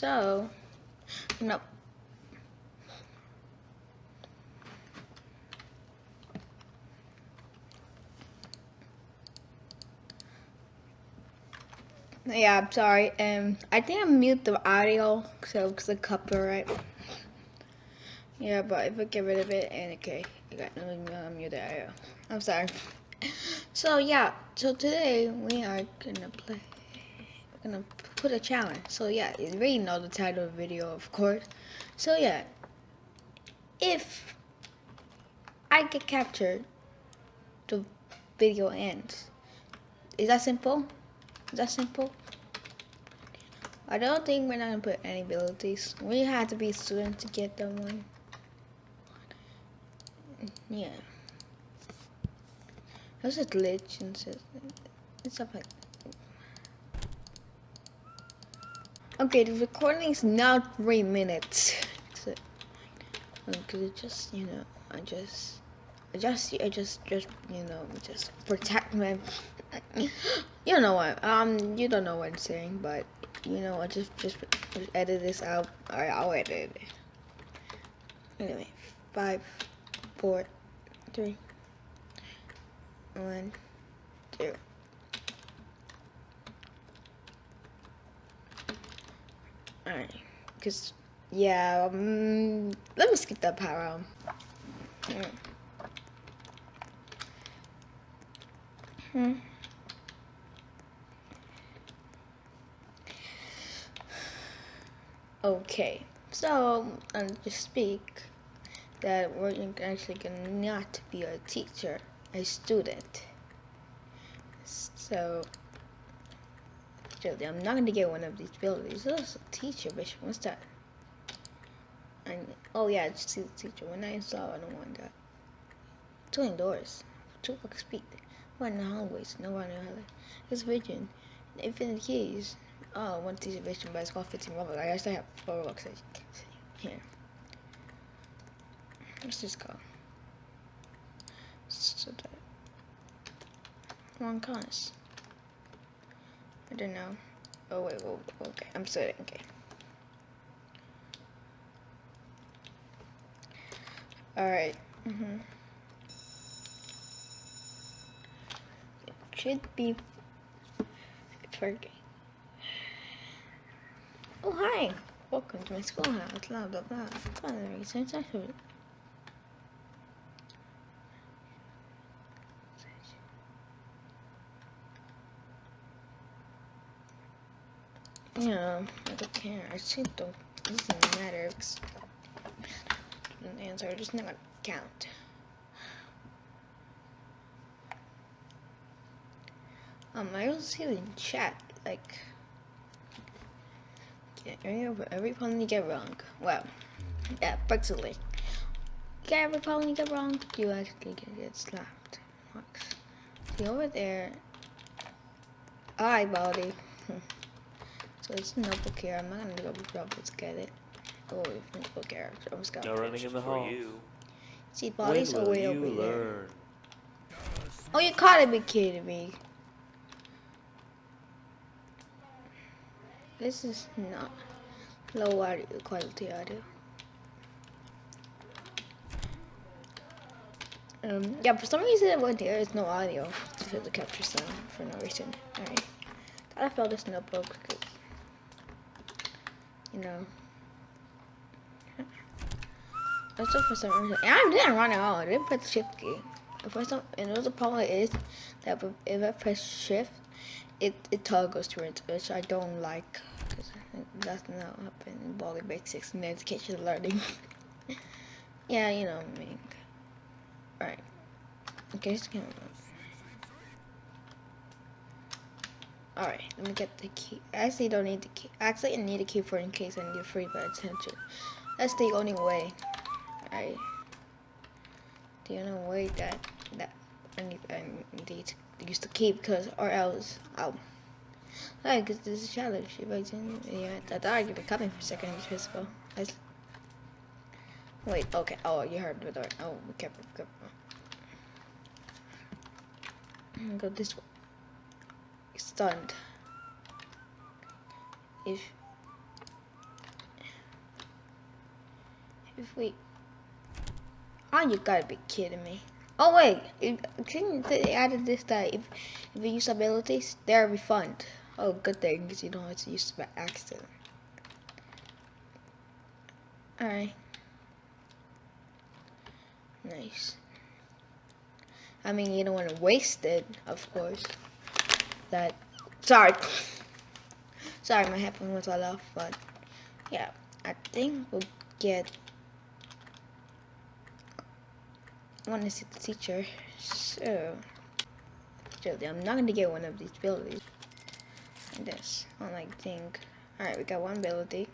So, no. Yeah, I'm sorry. Um, I think I mute the audio so it's the copyright. Yeah, but if I get rid of it, and okay, I got no mute the audio. I'm sorry. So yeah, so today we are gonna play. Gonna put a challenge. So yeah, you already know the title of the video, of course. So yeah, if I get captured, the video ends. Is that simple? Is that simple? I don't think we're not gonna put any abilities. We have to be students to get that one. Yeah. There's a glitch and stuff like Okay, the recording is now three minutes. Because it just, you know, I just, I just, I just, just, you know, just protect my, you know what, um, you don't know what I'm saying, but, you know, I just, just, just edit this out. Alright, I'll edit it. Anyway, five, four, three, one, two. Alright, because, yeah, um, let me skip that power. Hmm. Hmm. Okay, so I'll just speak that we're actually gonna not be a teacher, a student. So I'm not gonna get one of these abilities. This is a teacher, bitch. What's that? And oh yeah, it's the teacher. When I saw, I don't want that. Two indoors, two fuck speed. One in the hallways, no one in the hallway. It's vision. Infinite keys. Oh, one teacher vision, but it's called 15 Robux. I actually have four Robux. Here. Let's just go. So that. One cons. I don't know. Oh wait, whoa, okay, I'm sorry, okay. Alright. Mm -hmm. It should be working. Oh hi! Welcome to my schoolhouse, blah blah blah. Finally, since I should Yeah, I don't care. I just don't It doesn't matter the answer just not gonna count. Um, I also see in chat like yeah, every every problem you get wrong. Well, yeah, basically, yeah, every problem you get wrong, you actually get slapped. See over there. Alright, Baldi. So it's a notebook here. I'm not gonna go grab let's get it. Oh, notebook here. I almost got No running in the hall. You. See, Baldi's are way over here. Oh, you gotta be kidding me. This is not low audio quality audio. Um, yeah, for some reason when there is no audio to the capture sound for no reason. Alright. I felt this notebook you know. Also for some reason, and I didn't run it all. I didn't press shift key. For some, and the problem is that if I press shift, it it toggles to it, which I don't like because that's not happen in Baldi's Basics and Education Learning. yeah, you know what I mean. Right. Okay, just gonna. Alright, let me get the key. I actually don't need the key. Actually, I need a key for in case I need free by attention. That's the only way. Alright. The only way that that I need, I need to use the key because or else I'll. Alright, because this is a challenge. If I didn't, yeah, I thought I'd be coming for a second. Visible. Wait, okay. Oh, you heard the door. Oh, we careful, be careful. Go this way stunned. If if we... Oh, you gotta be kidding me. Oh wait, they added this that if, if you use abilities, they're refund. Oh, good thing, because you don't have to use by accident. Alright. Nice. I mean, you don't want to waste it, of course. That, sorry. sorry, my headphone was all off, but yeah, I think we'll get I want to see the teacher. So, I'm not to get one of these abilities. Like this. I like think. Alright, we got one ability.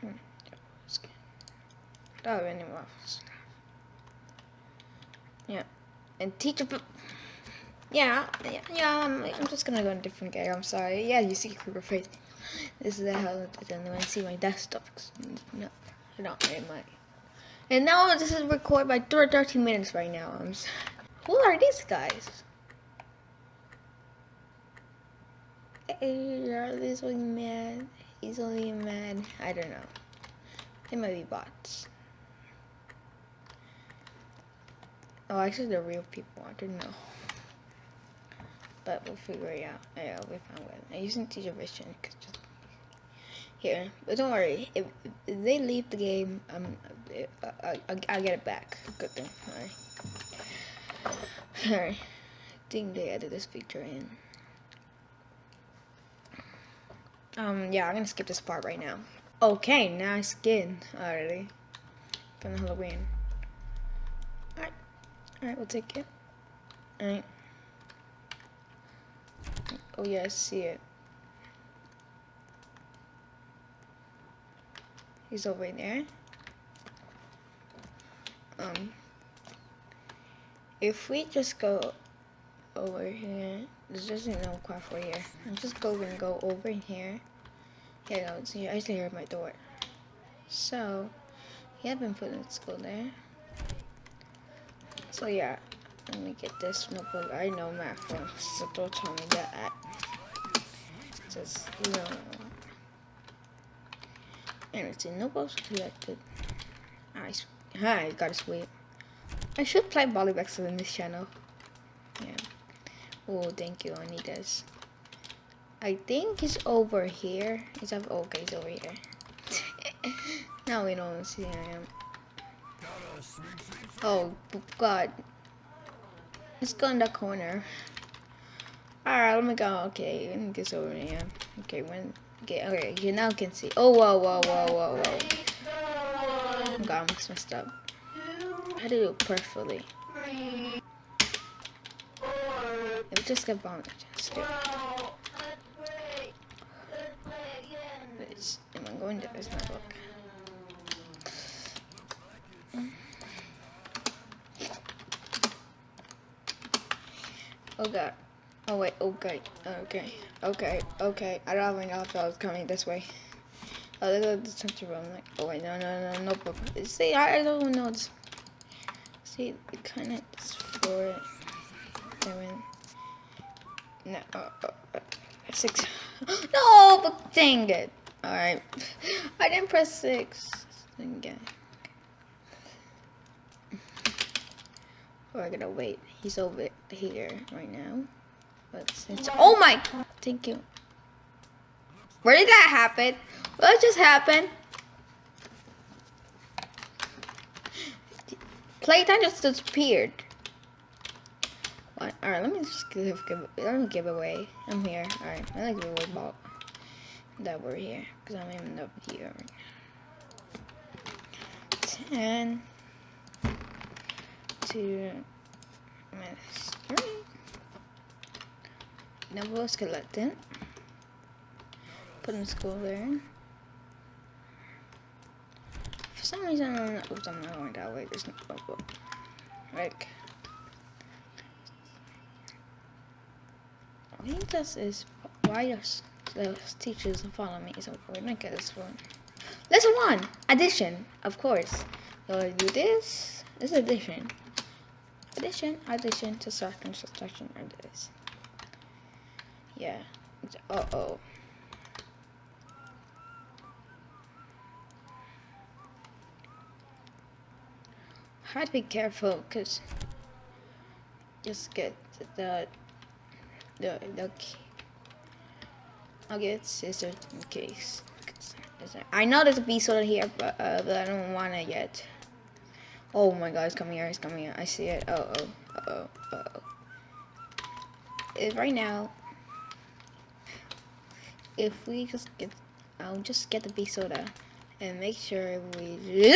Hmm. Oh, anymore. Yeah. And teacher yeah, yeah, yeah I'm, I'm, just gonna go in a different game. I'm sorry. Yeah, you see Kruger face. This is the hell I don't want to see my desktop. No, I don't need my. And now this is recorded by 13 minutes right now. I'm. Who are these guys? Hey, are these only mad? He's only mad. I don't know. They might be bots. Oh, actually, they're real people. I didn't know but we'll figure it out. Yeah, we found it. I'm using teacher vision because just here. But don't worry, if, if they leave the game, um, I, I, I'll get it back. Good thing. Alright. Alright. I think they added this feature in. Um, yeah, I'm gonna skip this part right now. Okay, now skin already. From the Halloween. Alright. We'll take it. Alright. Oh yeah, I see it. He's over there. Um, if we just go over here, there's just no quite for here. I'm just going to go over here. Yeah, no, it's. I still hear my door. So, he had been put in school there. So yeah, let me get this notebook. I know math from, so don't tell me that says no. And it's in notebooks collected. I, I got a sweep. I should play Volleyback in this channel. Yeah. Oh, thank you. I need this. I think it's over here. It's up. Okay, it's over here. now we don't see him. Oh God. Let's go in the corner. Alright, let me go. Okay, let me get over here. Okay, when okay, okay, you now can see. Oh whoa whoa whoa whoa whoa. Oh god, I'm messed up. I did it perfectly. It just got bombed. Just. Am I going to this notebook? Oh god. Oh wait, okay, okay, okay, okay. I don't even know if I was coming this way. Oh, there's a center room. Like, oh wait, no, no, no, notebook. See, I, I don't know. It's, see, it kind of for seven. No, uh, uh, uh, six. no, but dang it. All right, I didn't press six again. We're gonna wait. He's over here right now. But since oh my thank you. Where did that happen? What just happened? Playtime just disappeared. What? Alright, let me just give, give let me give away. I'm here. Alright, I like give away ball that we're here. Because I'm even up here. Ten to minus three. Double skeleton. Put in school there. For some reason, oops, I'm not going that way. There's no bubble. Like, I think this is why does the teachers follow me. So we're gonna get this one. Lesson one, addition, of course. So I do this. This is addition. Addition, addition, subtraction, subtraction, and this. Yeah. Uh oh. Had to be careful because just get the the the key. I'll get scissors in case. I know there's a bee soda here, but, uh, but I don't want it yet. Oh my god, it's coming here, it's coming here. I see it. Oh, oh, uh oh, uh oh. It, right now, if we just get, I'll just get the bee soda and make sure we.